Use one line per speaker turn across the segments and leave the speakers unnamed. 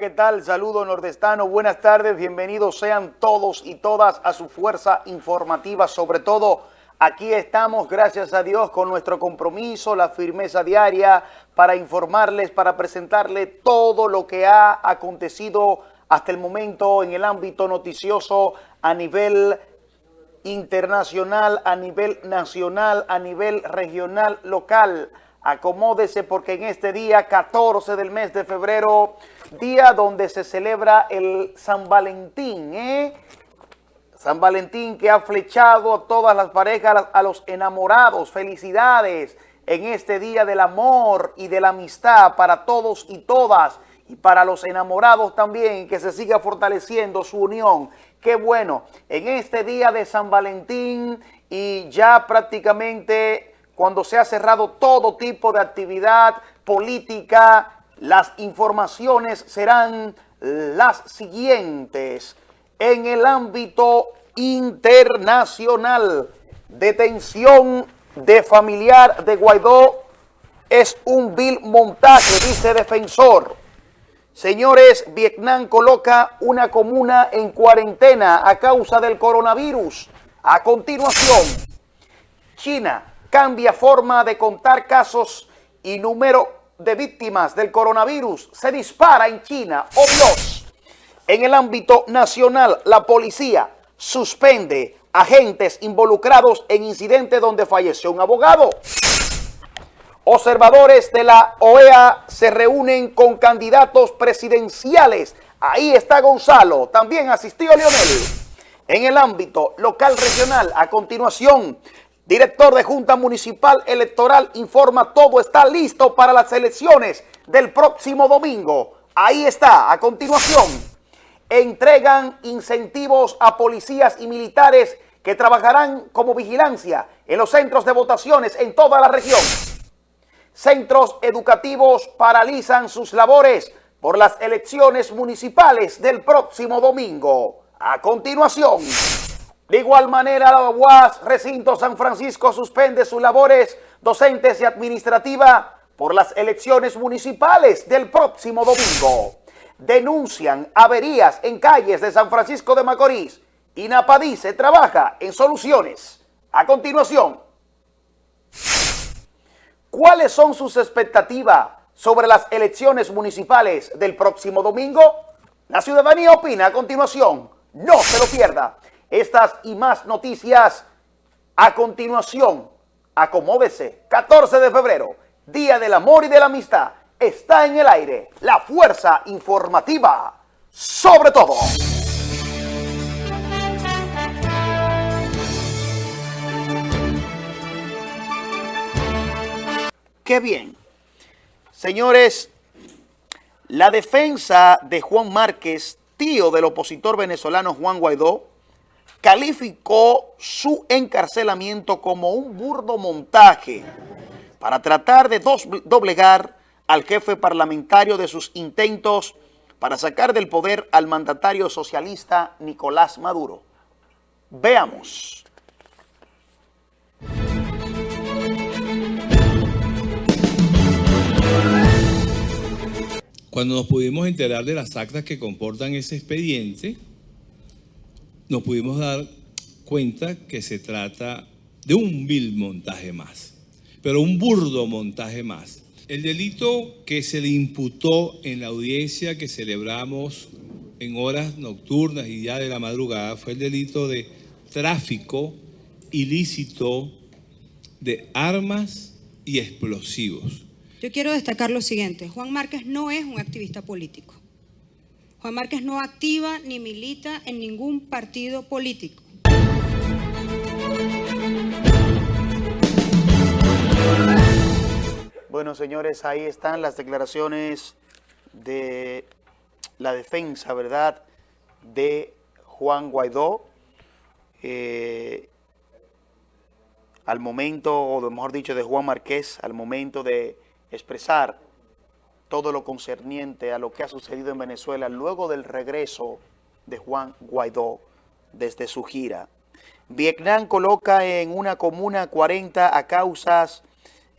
¿qué tal? Saludo nordestano, buenas tardes, bienvenidos sean todos y todas a su fuerza informativa, sobre todo aquí estamos, gracias a Dios, con nuestro compromiso, la firmeza diaria para informarles, para presentarles todo lo que ha acontecido hasta el momento en el ámbito noticioso a nivel internacional, a nivel nacional, a nivel regional, local. Acomódese porque en este día 14 del mes de febrero, día donde se celebra el San Valentín, ¿eh? San Valentín que ha flechado a todas las parejas, a los enamorados. Felicidades en este día del amor y de la amistad para todos y todas y para los enamorados también, que se siga fortaleciendo su unión. Qué bueno, en este día de San Valentín y ya prácticamente cuando se ha cerrado todo tipo de actividad política, las informaciones serán las siguientes. En el ámbito internacional, detención de familiar de Guaidó es un vil montaje, dice defensor. Señores, Vietnam coloca una comuna en cuarentena a causa del coronavirus. A continuación, China cambia forma de contar casos y número de víctimas del coronavirus. Se dispara en China. ¡Oh Dios! En el ámbito nacional, la policía suspende agentes involucrados en incidente donde falleció un abogado. Observadores de la OEA se reúnen con candidatos presidenciales. Ahí está Gonzalo. También asistió Leonel. En el ámbito local regional, a continuación, Director de Junta Municipal Electoral informa todo está listo para las elecciones del próximo domingo. Ahí está, a continuación. Entregan incentivos a policías y militares que trabajarán como vigilancia en los centros de votaciones en toda la región. Centros educativos paralizan sus labores por las elecciones municipales del próximo domingo. A continuación... De igual manera, la UAS Recinto San Francisco suspende sus labores docentes y administrativas por las elecciones municipales del próximo domingo. Denuncian averías en calles de San Francisco de Macorís. y Napadice trabaja en soluciones. A continuación, ¿cuáles son sus expectativas sobre las elecciones municipales del próximo domingo? La ciudadanía opina a continuación. No se lo pierda. Estas y más noticias a continuación. Acomódese. 14 de febrero, Día del Amor y de la Amistad. Está en el aire la fuerza informativa sobre todo. Qué bien. Señores, la defensa de Juan Márquez, tío del opositor venezolano Juan Guaidó, calificó su encarcelamiento como un burdo montaje para tratar de doblegar al jefe parlamentario de sus intentos para sacar del poder al mandatario socialista Nicolás Maduro. Veamos.
Cuando nos pudimos enterar de las actas que comportan ese expediente, nos pudimos dar cuenta que se trata de un vil montaje más, pero un burdo montaje más. El delito que se le imputó en la audiencia que celebramos en horas nocturnas y ya de la madrugada fue el delito de tráfico ilícito de armas y explosivos.
Yo quiero destacar lo siguiente, Juan Márquez no es un activista político. Juan Márquez no activa ni milita en ningún partido político.
Bueno, señores, ahí están las declaraciones de la defensa, ¿verdad?, de Juan Guaidó. Eh, al momento, o mejor dicho, de Juan Márquez, al momento de expresar todo lo concerniente a lo que ha sucedido en Venezuela luego del regreso de Juan Guaidó desde su gira. Vietnam coloca en una comuna 40 a causas,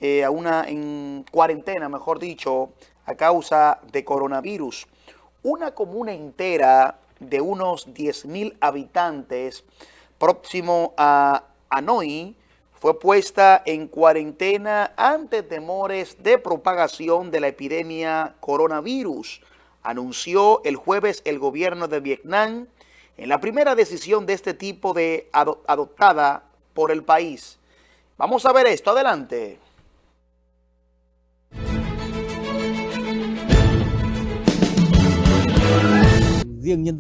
eh, a una en cuarentena, mejor dicho, a causa de coronavirus. una comuna entera de unos 10.000 habitantes próximo a Hanoi fue puesta en cuarentena ante temores de propagación de la epidemia coronavirus, anunció el jueves el gobierno de Vietnam en la primera decisión de este tipo de adoptada por el país. Vamos a ver esto, adelante.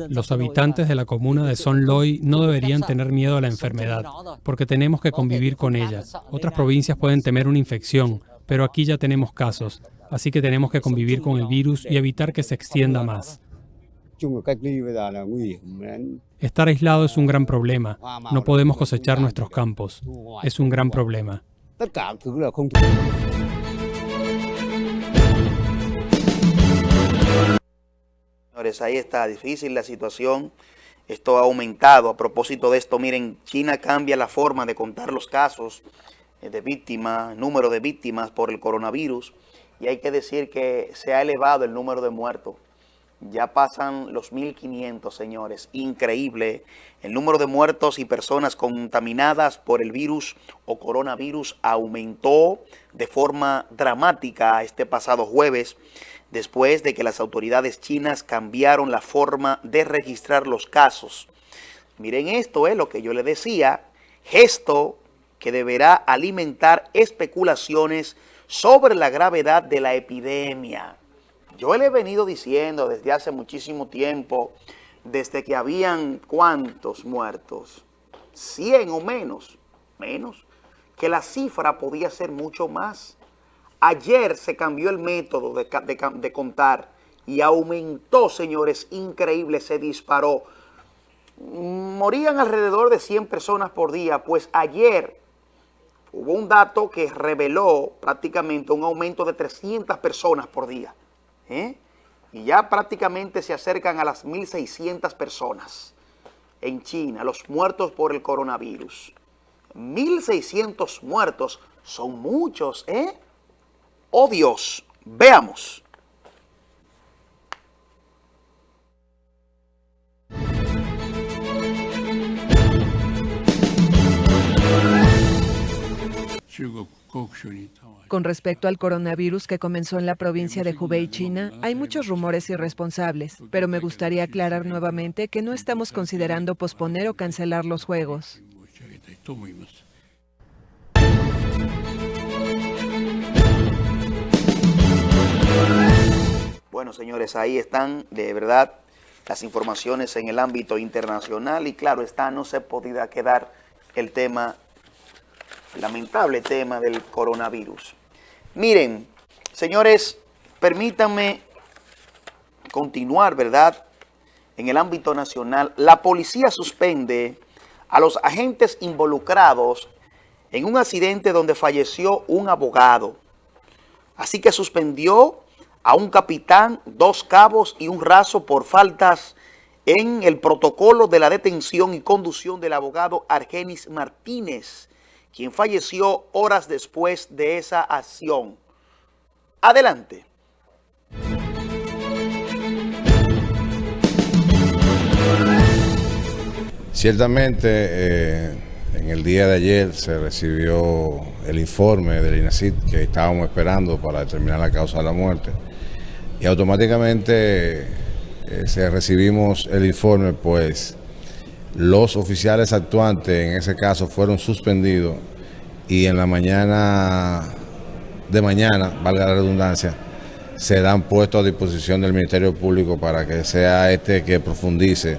Los habitantes de la comuna de Son Loy no deberían tener miedo a la enfermedad, porque tenemos que convivir con ella. Otras provincias pueden temer una infección, pero aquí ya tenemos casos, así que tenemos que convivir con el virus y evitar que se extienda más. Estar aislado es un gran problema. No podemos cosechar nuestros campos. Es un gran problema.
Ahí está, difícil la situación. Esto ha aumentado. A propósito de esto, miren, China cambia la forma de contar los casos eh, de víctimas, número de víctimas por el coronavirus. Y hay que decir que se ha elevado el número de muertos. Ya pasan los 1.500, señores. Increíble. El número de muertos y personas contaminadas por el virus o coronavirus aumentó de forma dramática este pasado jueves después de que las autoridades chinas cambiaron la forma de registrar los casos. Miren esto, es lo que yo le decía, gesto que deberá alimentar especulaciones sobre la gravedad de la epidemia. Yo le he venido diciendo desde hace muchísimo tiempo, desde que habían cuántos muertos, 100 o menos, menos, que la cifra podía ser mucho más. Ayer se cambió el método de, contar y aumentó, señores, increíble, se disparó. Morían alrededor de 100 personas por día, pues ayer hubo un dato que reveló prácticamente un aumento de 300 personas por día. ¿Eh? Y ya prácticamente se acercan a las 1.600 personas en China, los muertos por el coronavirus. 1.600 muertos son muchos, ¿eh? oh Dios. Veamos.
Con respecto al coronavirus que comenzó en la provincia de Hubei, China, hay muchos rumores irresponsables, pero me gustaría aclarar nuevamente que no estamos considerando posponer o cancelar los Juegos.
Bueno, señores, ahí están de verdad las informaciones en el ámbito internacional y claro está, no se podía quedar el tema, lamentable tema del coronavirus. Miren, señores, permítanme continuar, ¿verdad? En el ámbito nacional, la policía suspende a los agentes involucrados en un accidente donde falleció un abogado. Así que suspendió a un capitán, dos cabos y un raso por faltas en el protocolo de la detención y conducción del abogado Argenis Martínez, quien falleció horas después de esa acción. Adelante.
Ciertamente, eh, en el día de ayer se recibió el informe del INACID que estábamos esperando para determinar la causa de la muerte y automáticamente eh, se recibimos el informe, pues los oficiales actuantes en ese caso fueron suspendidos y en la mañana de mañana, valga la redundancia, se dan puestos a disposición del Ministerio Público para que sea este que profundice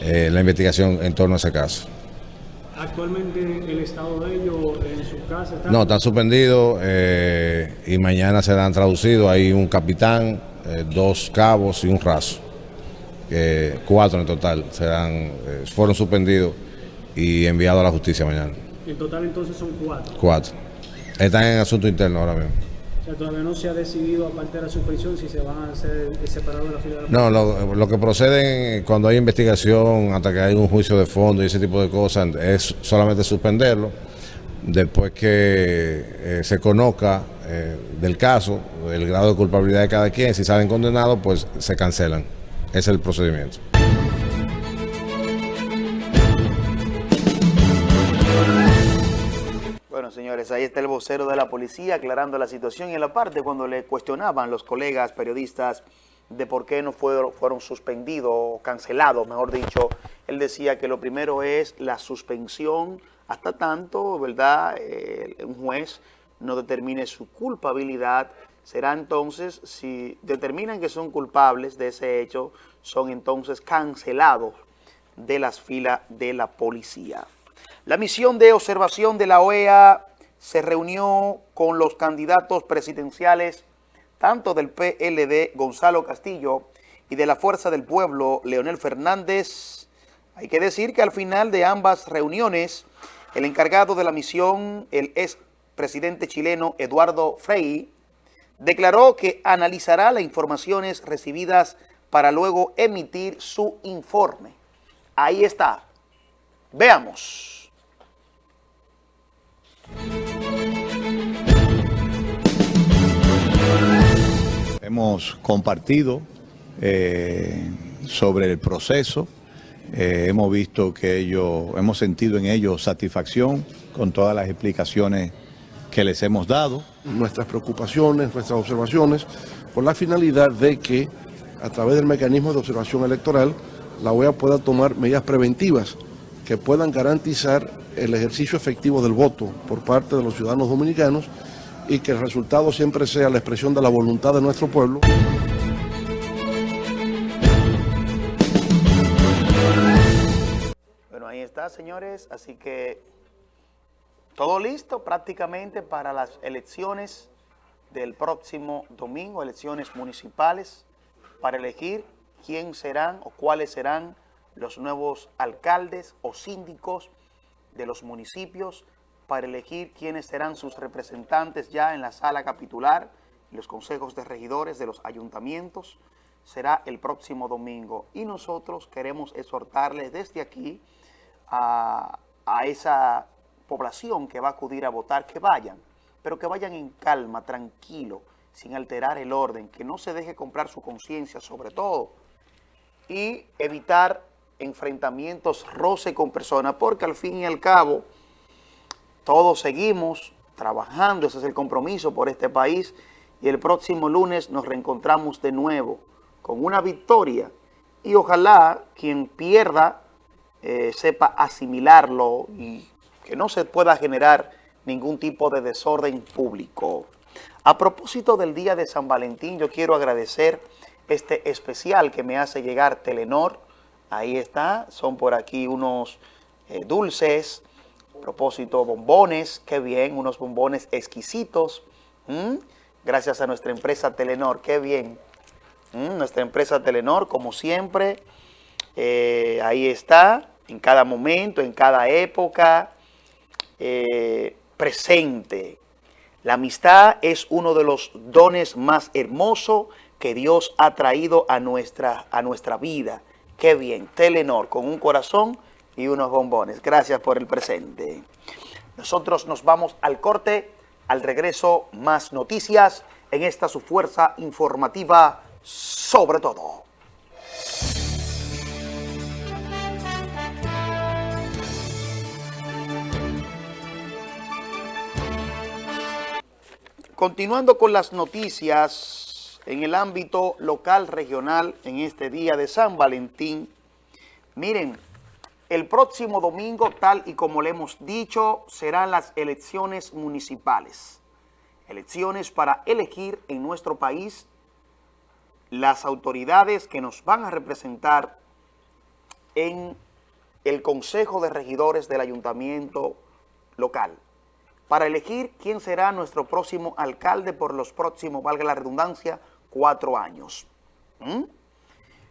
eh, la investigación en torno a ese caso.
¿Actualmente el estado de ellos en su casa?
No, están suspendidos eh, y mañana serán traducidos. Hay un capitán, eh, dos cabos y un raso. Cuatro en total serán, eh, fueron suspendidos y enviados a la justicia mañana.
En total entonces son cuatro.
Cuatro. Están en asunto interno ahora mismo
todavía no se ha decidido, aparte de la suspensión, si se van a hacer separados de la fila de
No, lo, que proceden cuando hay investigación, hasta que hay un juicio de fondo y ese tipo de cosas, es solamente suspenderlo. Después que eh, se conozca eh, del caso, el grado de culpabilidad de cada quien, si salen condenados, pues se cancelan. Es el procedimiento.
Bueno, señores, ahí está el vocero de la policía aclarando la situación y en la parte cuando le cuestionaban los colegas periodistas de por qué no fueron, fueron suspendidos o cancelados, mejor dicho, él decía que lo primero es la suspensión hasta tanto, ¿verdad?, eh, un juez no determine su culpabilidad, será entonces, si determinan que son culpables de ese hecho, son entonces cancelados de las filas de la policía. La misión de observación de la OEA se reunió con los candidatos presidenciales tanto del PLD Gonzalo Castillo y de la Fuerza del Pueblo Leonel Fernández. Hay que decir que al final de ambas reuniones, el encargado de la misión, el ex presidente chileno Eduardo Frei, declaró que analizará las informaciones recibidas para luego emitir su informe. Ahí está. Veamos.
Hemos compartido eh, sobre el proceso, eh, hemos visto que ellos, hemos sentido en ellos satisfacción con todas las explicaciones que les hemos dado.
Nuestras preocupaciones, nuestras observaciones, con la finalidad de que a través del mecanismo de observación electoral, la OEA pueda tomar medidas preventivas que puedan garantizar el ejercicio efectivo del voto por parte de los ciudadanos dominicanos y que el resultado siempre sea la expresión de la voluntad de nuestro pueblo.
Bueno, ahí está, señores. Así que todo listo prácticamente para las elecciones del próximo domingo, elecciones municipales, para elegir quién serán o cuáles serán los nuevos alcaldes o síndicos de los municipios para elegir quiénes serán sus representantes ya en la sala capitular los consejos de regidores de los ayuntamientos. Será el próximo domingo y nosotros queremos exhortarles desde aquí a, a esa población que va a acudir a votar, que vayan, pero que vayan en calma, tranquilo, sin alterar el orden, que no se deje comprar su conciencia sobre todo y evitar enfrentamientos, roce con personas, porque al fin y al cabo todos seguimos trabajando, ese es el compromiso por este país y el próximo lunes nos reencontramos de nuevo con una victoria y ojalá quien pierda eh, sepa asimilarlo y que no se pueda generar ningún tipo de desorden público. A propósito del día de San Valentín, yo quiero agradecer este especial que me hace llegar Telenor. Ahí está, son por aquí unos eh, dulces, propósito, bombones, qué bien, unos bombones exquisitos. Gracias a nuestra empresa Telenor, qué bien. Nuestra empresa Telenor, como siempre, eh, ahí está, en cada momento, en cada época, eh, presente. La amistad es uno de los dones más hermosos que Dios ha traído a nuestra, a nuestra vida. Qué bien, Telenor, con un corazón y unos bombones. Gracias por el presente. Nosotros nos vamos al corte, al regreso más noticias en esta su fuerza informativa sobre todo. Continuando con las noticias en el ámbito local regional en este día de San Valentín, miren, el próximo domingo, tal y como le hemos dicho, serán las elecciones municipales. Elecciones para elegir en nuestro país las autoridades que nos van a representar en el Consejo de Regidores del Ayuntamiento local. Para elegir quién será nuestro próximo alcalde por los próximos, valga la redundancia, cuatro años. ¿Mm?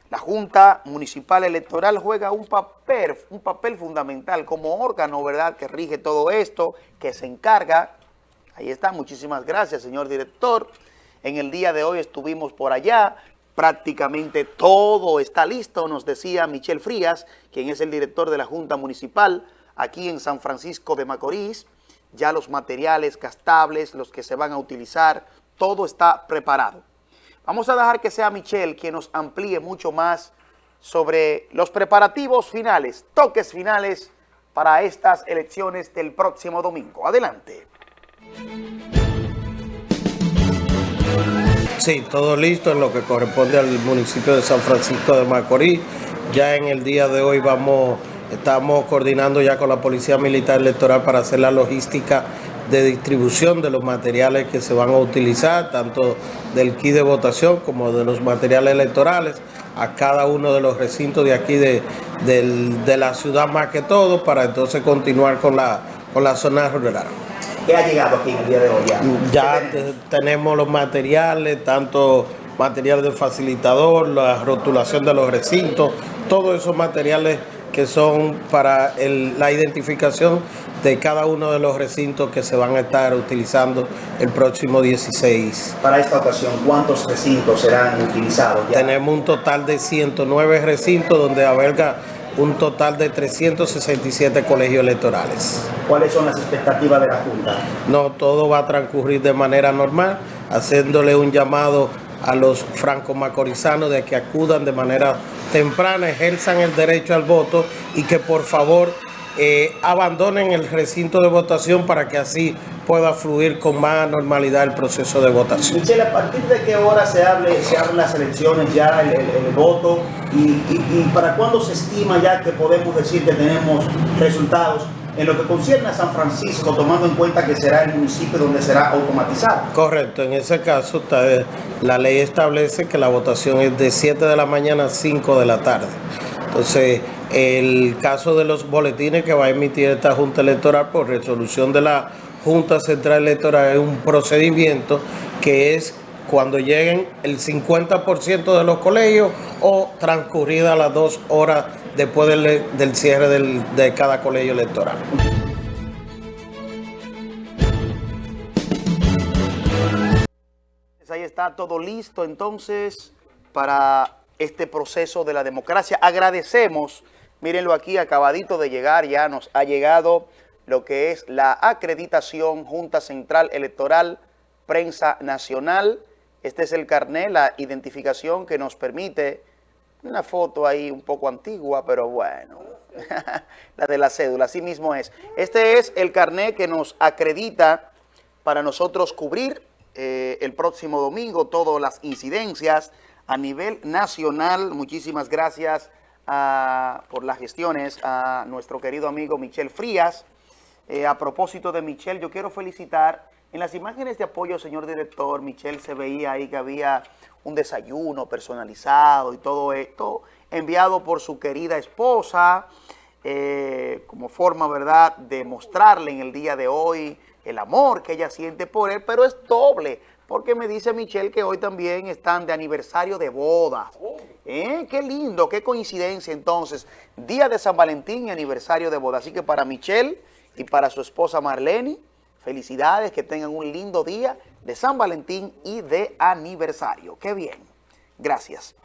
La Junta Municipal Electoral juega un papel, un papel fundamental como órgano, ¿verdad?, que rige todo esto, que se encarga. Ahí está, muchísimas gracias, señor director. En el día de hoy estuvimos por allá, prácticamente todo está listo, nos decía Michel Frías, quien es el director de la Junta Municipal aquí en San Francisco de Macorís. Ya los materiales gastables, los que se van a utilizar, todo está preparado. Vamos a dejar que sea Michelle quien nos amplíe mucho más sobre los preparativos finales, toques finales para estas elecciones del próximo domingo. Adelante.
Sí, todo listo en lo que corresponde al municipio de San Francisco de Macorís. Ya en el día de hoy vamos, estamos coordinando ya con la Policía Militar Electoral para hacer la logística de distribución de los materiales que se van a utilizar, tanto del kit de votación como de los materiales electorales, a cada uno de los recintos de aquí de, de la ciudad más que todo, para entonces continuar con la, con la zona rural.
¿Qué ha llegado aquí en el día de hoy?
Ya, tenemos los materiales, tanto material de facilitador, la rotulación de los recintos, todos esos materiales que son para la identificación de cada uno de los recintos que se van a estar utilizando el próximo 16.
Para esta ocasión, ¿cuántos recintos serán utilizados?
Tenemos un total de 109 recintos donde alberga un total de 367 colegios electorales.
¿Cuáles son las expectativas de la Junta?
No, todo va a transcurrir de manera normal, haciéndole un llamado a los franco-macorizanos de que acudan de manera temprana, ejerzan el derecho al voto y que por favor eh, abandonen el recinto de votación para que así pueda fluir con más normalidad el proceso de votación.
Michelle, ¿a partir de qué hora se hable, se abren las elecciones ya, el, voto? Y, y, para cuándo se estima ya que podemos decir que tenemos resultados en lo que concierne a San Francisco, tomando en cuenta que será el municipio donde será automatizado?
Correcto, en ese caso la ley establece que la votación es de 7 de la mañana a 5 de la tarde. Entonces, el caso de los boletines que va a emitir esta Junta Electoral por resolución de la Junta Central Electoral es un procedimiento que es cuando lleguen el 50% de los colegios o transcurridas las dos horas después del, cierre de cada colegio electoral.
Ahí está todo listo entonces para este proceso de la democracia. Agradecemos, mírenlo aquí, acabadito de llegar, ya nos ha llegado lo que es la acreditación Junta Central Electoral Prensa Nacional. Este es el carnet, la identificación que nos permite, una foto ahí un poco antigua, pero bueno, la de la cédula, así mismo es. Este es el carnet que nos acredita para nosotros cubrir eh, el próximo domingo todas las incidencias, a nivel nacional. Muchísimas gracias ah, por las gestiones a nuestro querido amigo Michel Frías. Eh, a propósito de Michel, yo quiero felicitar, en las imágenes de apoyo, señor director, Michel se veía ahí que había un desayuno personalizado y todo esto, enviado por su querida esposa, eh, como forma, ¿verdad?, de mostrarle en el día de hoy el amor que ella siente por él, pero es doble, porque me dice Michelle que hoy también están de aniversario de boda. ¿Eh? Qué lindo, qué coincidencia entonces. Día de San Valentín y aniversario de boda. Así que para Michelle y para su esposa Marlene, felicidades, que tengan un lindo día de San Valentín y de aniversario. Qué bien. Gracias.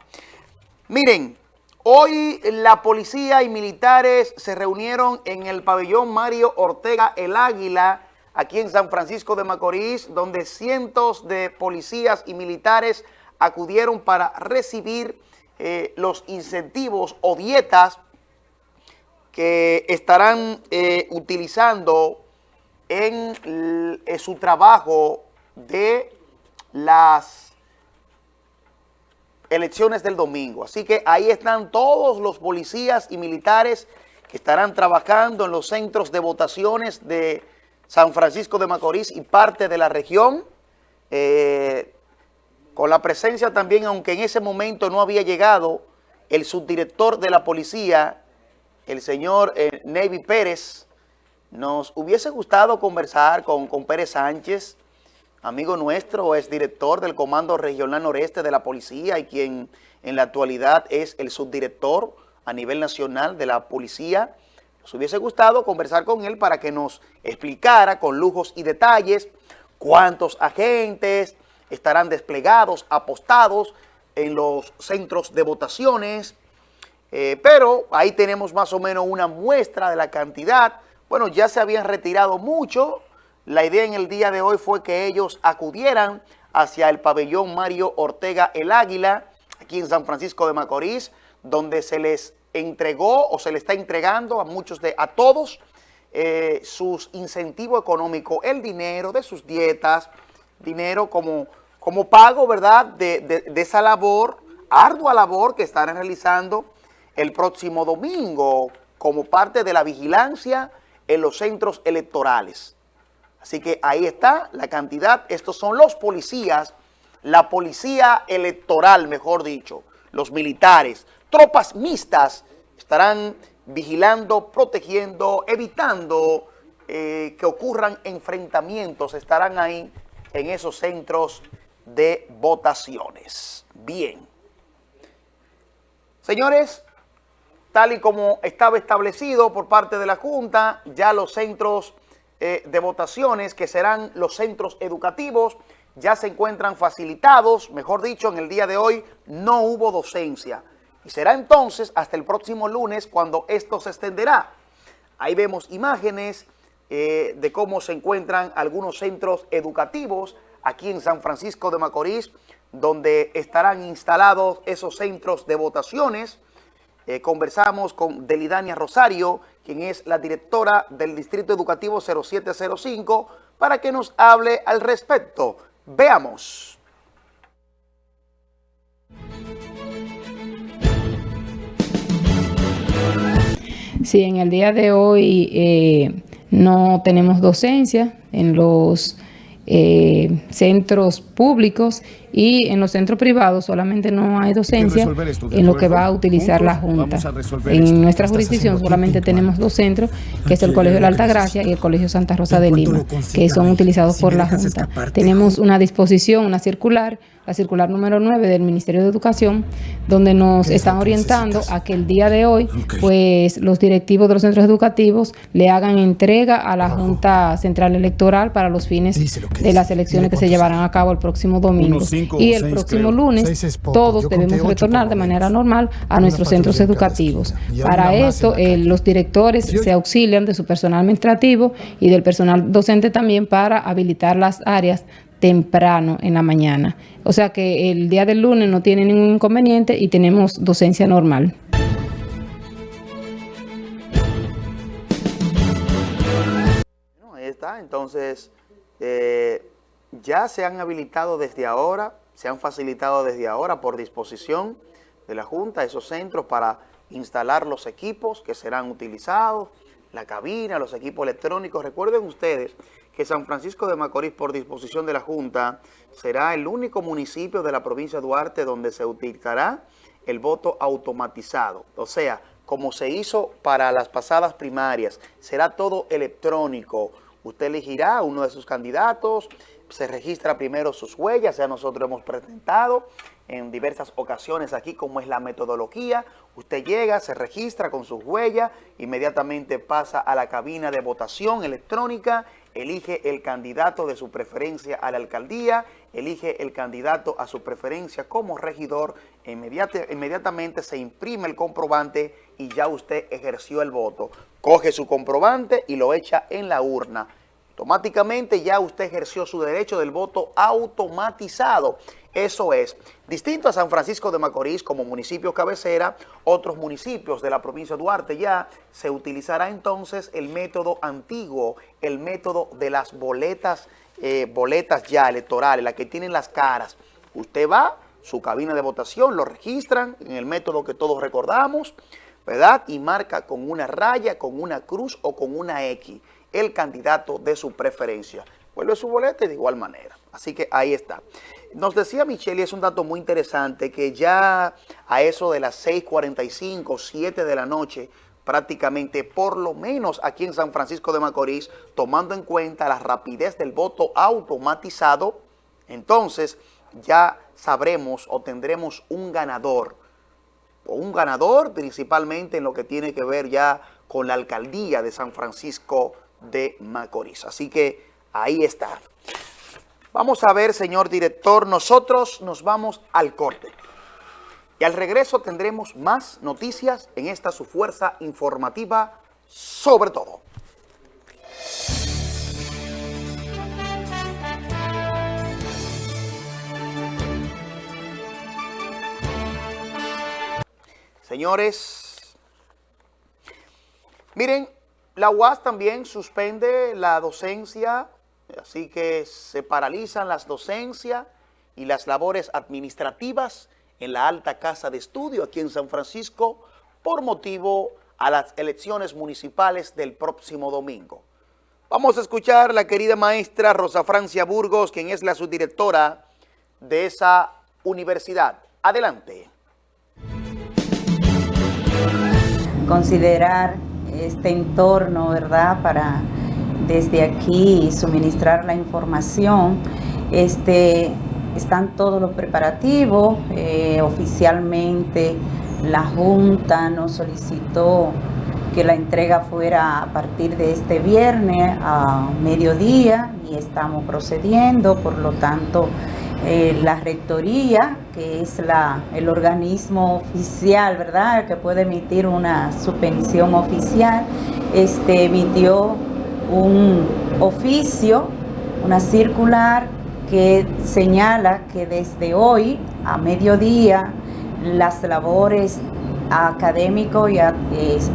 Miren, hoy la policía y militares se reunieron en el pabellón Mario Ortega El Águila, aquí en San Francisco de Macorís, donde cientos de policías y militares acudieron para recibir eh, los incentivos o dietas que estarán eh, utilizando en eh, su trabajo de las elecciones del domingo. Así que ahí están todos los policías y militares que estarán trabajando en los centros de votaciones de San Francisco de Macorís y parte de la región, eh, con la presencia también, aunque en ese momento no había llegado, el subdirector de la policía, el señor eh, Navy Pérez, nos hubiese gustado conversar con, con Pérez Sánchez, amigo nuestro, es director del Comando Regional Noreste de la Policía y quien en la actualidad es el subdirector a nivel nacional de la Policía nos hubiese gustado conversar con él para que nos explicara con lujos y detalles cuántos agentes estarán desplegados, apostados en los centros de votaciones, eh, pero ahí tenemos más o menos una muestra de la cantidad. Bueno, ya se habían retirado mucho, la idea en el día de hoy fue que ellos acudieran hacia el pabellón Mario Ortega El Águila, aquí en San Francisco de Macorís, donde se les entregó o se le está entregando a muchos de, a todos, eh, sus incentivos económicos, el dinero de sus dietas, dinero como, como pago, ¿verdad?, de, de esa labor, ardua labor que estarán realizando el próximo domingo como parte de la vigilancia en los centros electorales. Así que ahí está la cantidad. Estos son los policías, la policía electoral, mejor dicho, los militares, tropas mixtas estarán vigilando, protegiendo, evitando eh, que ocurran enfrentamientos, estarán ahí en esos centros de votaciones. Bien. Señores, tal y como estaba establecido por parte de la Junta, ya los centros eh, de votaciones, que serán los centros educativos, ya se encuentran facilitados, mejor dicho, en el día de hoy no hubo docencia. Y será entonces hasta el próximo lunes cuando esto se extenderá. Ahí vemos imágenes eh, de cómo se encuentran algunos centros educativos aquí en San Francisco de Macorís, donde estarán instalados esos centros de votaciones. Eh, conversamos con Delidania Rosario, quien es la directora del Distrito Educativo 0705, para que nos hable al respecto. Veamos.
Sí, en el día de hoy eh, no tenemos docencia en los eh, centros públicos y en los centros privados solamente no hay docencia en lo que va a utilizar la Junta. En nuestra jurisdicción solamente tenemos dos centros, que es el Colegio de la Alta Gracia y el Colegio Santa Rosa de Lima, que son utilizados por la Junta. Tenemos una disposición, una circular, la circular número 9 del Ministerio de Educación, donde nos están orientando a que el día de hoy, pues los directivos de los centros educativos le hagan entrega a la Junta Central Electoral para los fines de las elecciones que se llevarán a cabo el próximo domingo. Y el próximo lunes todos debemos retornar de manera normal a nuestros centros educativos. Para esto, eh, los directores se auxilian de su personal administrativo y del personal docente también para habilitar las áreas temprano en la mañana. O sea que el día del lunes no tiene ningún inconveniente y tenemos docencia normal.
ahí está, entonces eh, ya se han habilitado desde ahora, se han facilitado desde ahora por disposición de la Junta esos centros para instalar los equipos que serán utilizados, la cabina, los equipos electrónicos. Recuerden ustedes que San Francisco de Macorís, por disposición de la Junta, será el único municipio de la provincia de Duarte donde se utilizará el voto automatizado. O sea, como se hizo para las pasadas primarias, será todo electrónico. Usted elegirá uno de sus candidatos, se registra primero sus huellas, ya nosotros hemos presentado en diversas ocasiones aquí cómo es la metodología. Usted llega, se registra con sus huellas, inmediatamente pasa a la cabina de votación electrónica, elige el candidato de su preferencia a la alcaldía, elige el candidato a su preferencia como regidor, inmediatamente se imprime el comprobante y ya usted ejerció el voto. Coge su comprobante y lo echa en la urna automáticamente ya usted ejerció su derecho del voto automatizado. Eso es, distinto a San Francisco de Macorís como municipio cabecera, otros municipios de la provincia de Duarte ya se utilizará entonces el método antiguo, el método de las boletas, eh, boletas ya electorales, las que tienen las caras. Usted va, su cabina de votación, lo registran en el método que todos recordamos, ¿verdad? Y marca con una raya, con una cruz o con una X el candidato de su preferencia. Vuelve su boleta de igual manera. Así que ahí está. Nos decía Michelle, y es un dato muy interesante, que ya a eso de las 6.45, 7 de la noche, prácticamente por lo menos aquí en San Francisco de Macorís, tomando en cuenta la rapidez del voto automatizado, entonces ya sabremos o tendremos un ganador. O un ganador principalmente en lo que tiene que ver ya con la alcaldía de San Francisco de Macorís. Así que ahí está. Vamos a ver, señor director, nosotros nos vamos al corte. Y al regreso tendremos más noticias en esta su fuerza informativa sobre todo. Señores, miren, la UAS también suspende la docencia, así que se paralizan las docencias y las labores administrativas en la alta casa de estudio aquí en San Francisco por motivo a las elecciones municipales del próximo domingo. Vamos a escuchar a la querida maestra Rosa Francia Burgos, quien es la subdirectora de esa universidad. Adelante.
Considerar este entorno, ¿verdad?, para desde aquí suministrar la información. Este, están todos los preparativos, eh, oficialmente la Junta nos solicitó que la entrega fuera a partir de este viernes a mediodía y estamos procediendo, por lo tanto eh, la rectoría, que es la, el organismo oficial, ¿verdad?, que puede emitir una suspensión oficial, este, emitió un oficio, una circular que señala que desde hoy a mediodía las labores académico y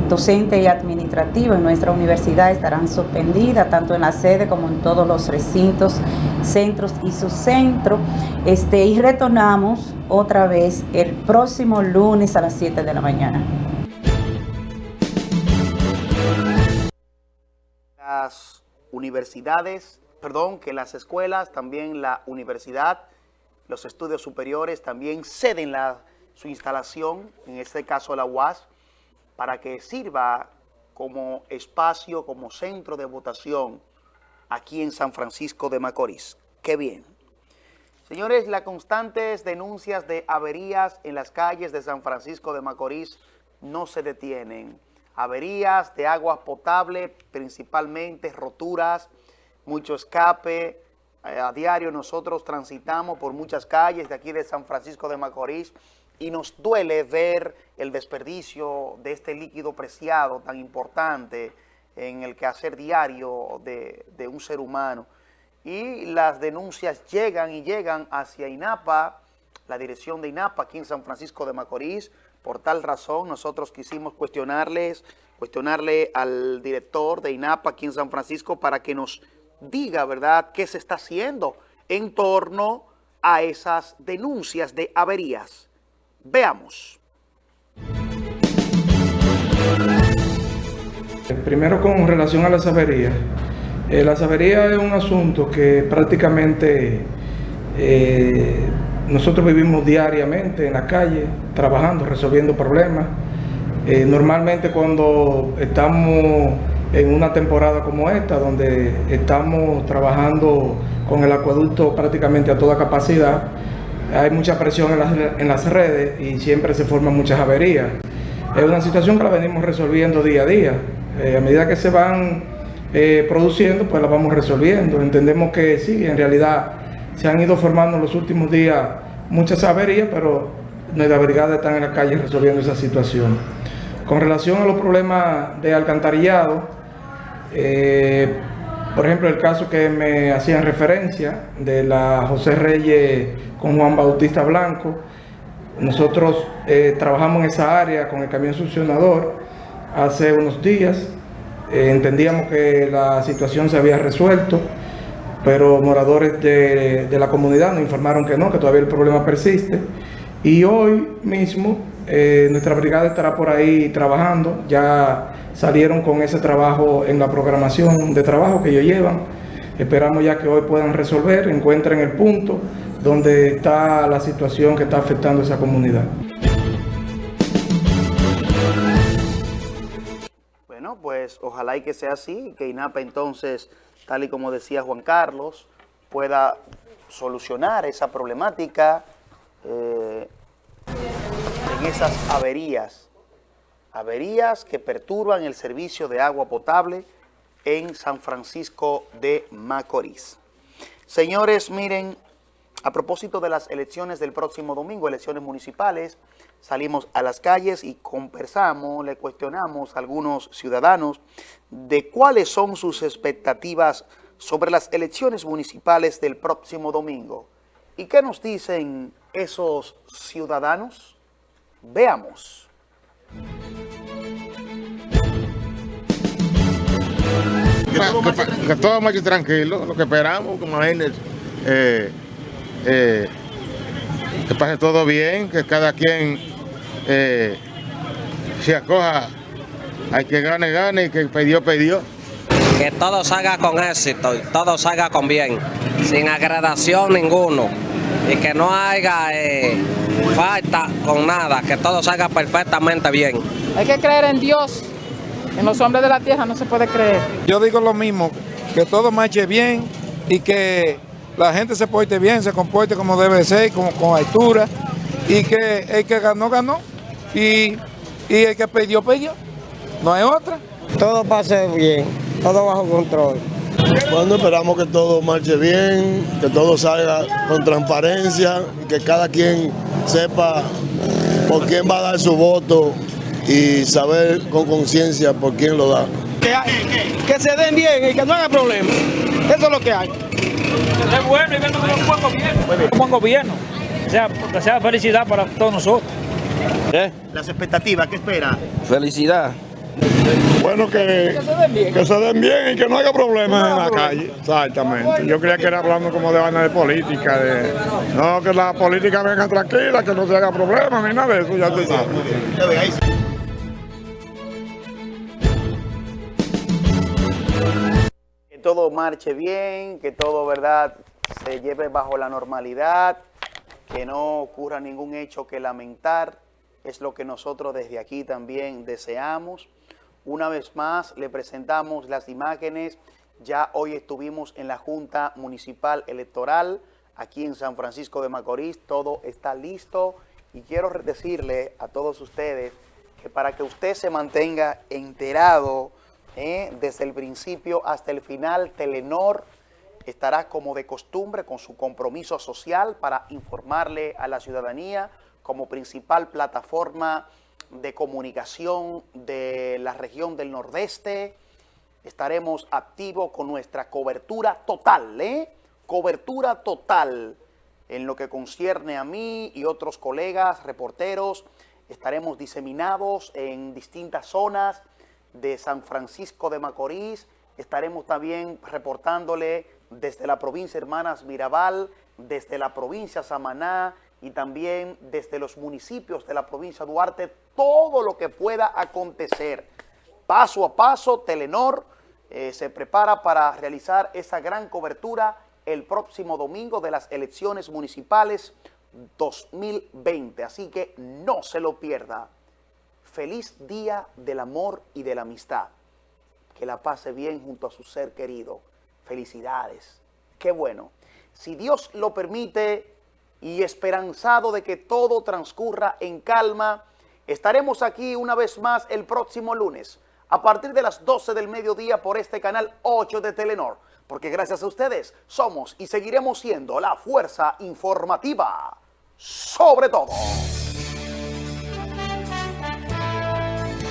docente y administrativo en nuestra universidad estarán suspendidas tanto en la sede como en todos los recintos, centros y subcentros. Este, y retornamos otra vez el próximo lunes a las 7 de la mañana.
Las universidades, perdón, que las escuelas, también la universidad, los estudios superiores también ceden la su instalación, en este caso la UAS, para que sirva como espacio, como centro de votación aquí en San Francisco de Macorís. ¡Qué bien! Señores, las constantes denuncias de averías en las calles de San Francisco de Macorís no se detienen. Averías de agua potable, principalmente roturas, mucho escape. Eh, a diario nosotros transitamos por muchas calles de aquí de San Francisco de Macorís y nos duele ver el desperdicio de este líquido preciado tan importante en el quehacer diario de, de un ser humano. Y las denuncias llegan y llegan hacia INAPA, la dirección de INAPA aquí en San Francisco de Macorís. Por tal razón, nosotros quisimos cuestionarles, cuestionarle al director de INAPA aquí en San Francisco para que nos diga, ¿verdad?, qué se está haciendo en torno a esas denuncias de averías. Veamos.
Primero con relación a la sabería. Eh, la sabería es un asunto que prácticamente eh, nosotros vivimos diariamente en la calle, trabajando, resolviendo problemas. Eh, normalmente cuando estamos en una temporada como esta, donde estamos trabajando con el acueducto prácticamente a toda capacidad, hay mucha presión en las, redes y siempre se forman muchas averías. Es una situación que la venimos resolviendo día a día. Eh, a medida que se van eh, produciendo, pues la vamos resolviendo. Entendemos que sí, en realidad se han ido formando en los últimos días muchas averías, pero nuestra brigada está en la calle resolviendo esa situación. Con relación a los problemas de alcantarillado, eh, por ejemplo, el caso que me hacían referencia de la José Reyes con Juan Bautista Blanco, nosotros trabajamos en esa área con el camión succionador hace unos días. Eh, entendíamos que la situación se había resuelto, pero moradores de, de, la comunidad nos informaron que no, que todavía el problema persiste. Y hoy mismo eh, nuestra brigada estará por ahí trabajando. Ya salieron con ese trabajo en la programación de trabajo que ellos llevan. Esperamos ya que hoy puedan resolver, encuentren el punto donde está la situación que está afectando a esa comunidad.
Bueno, pues ojalá y que sea así, que INAPA entonces, tal y como decía Juan Carlos, pueda solucionar esa problemática eh, en esas averías, averías que perturban el servicio de agua potable en San Francisco de Macorís. Señores, miren, a propósito de las elecciones del próximo domingo, elecciones municipales, salimos a las calles y conversamos, le cuestionamos a algunos ciudadanos de cuáles son sus expectativas sobre las elecciones municipales del próximo domingo. ¿Y qué nos dicen esos ciudadanos? Veamos.
Que, que, que todo marche tranquilo, lo que esperamos, como imagínense, eh, eh, que pase todo bien, que cada quien eh, se acoja, hay que gane, gane, y que pidió, pidió.
Que todo salga con éxito y todo salga con bien, sin agradación ninguno, y que no haya eh, falta con nada, que todo salga perfectamente bien.
Hay que creer en Dios, en los hombres de la tierra no se puede creer.
Yo digo lo mismo, que todo marche bien y que la gente se porte bien, se comporte como debe ser, con, con altura, y que el que ganó, ganó, y, y el que perdió, perdió. No hay otra.
Todo pase bien, todo bajo control.
Bueno, esperamos que todo marche bien, que todo salga con transparencia, que cada quien sepa por quién va a dar su voto y saber con conciencia por quién lo da.
Que, que, se den bien y que no haya problema. Eso es lo que hay.
Es bueno y venga un buen gobierno. Un buen gobierno. O sea, que sea felicidad para todos nosotros.
¿Eh? Las expectativas, ¿qué espera?
Felicidad.
Bueno, que, que, se den bien. que se den bien y que no haya problemas en la calle. Exactamente. Yo creía que era hablando como de vaina de política. De, no, que la política venga tranquila, que no se haga problemas ni nada de eso. Ya tú sabes.
Todo marche bien, que todo, ¿verdad?, se lleve bajo la normalidad, que no ocurra ningún hecho que lamentar. Es lo que nosotros desde aquí también deseamos. Una vez más le presentamos las imágenes. Ya hoy estuvimos en la Junta Municipal Electoral aquí en San Francisco de Macorís. Todo está listo y quiero decirle a todos ustedes que para que usted se mantenga enterado eh, desde el principio hasta el final, Telenor estará como de costumbre con su compromiso social para informarle a la ciudadanía como principal plataforma de comunicación de la región del Nordeste. Estaremos activos con nuestra cobertura total, ¿eh? Cobertura total en lo que concierne a mí y otros colegas, reporteros. Estaremos diseminados en distintas zonas de San Francisco de Macorís. Estaremos también reportándole desde la provincia Hermanas Mirabal, desde la provincia Samaná, y también desde los municipios de la provincia Duarte, todo lo que pueda acontecer. Paso a paso, Telenor eh, se prepara para realizar esa gran cobertura el próximo domingo de las elecciones municipales 2020. Así que no se lo pierda. Feliz Día del Amor y de la Amistad. Que la pase bien junto a su ser querido. Felicidades. Qué bueno. Si Dios lo permite y esperanzado de que todo transcurra en calma, estaremos aquí una vez más el próximo lunes a partir de las 12 del mediodía por este canal 8 de Telenor, porque gracias a ustedes somos y seguiremos siendo la fuerza informativa sobre todo.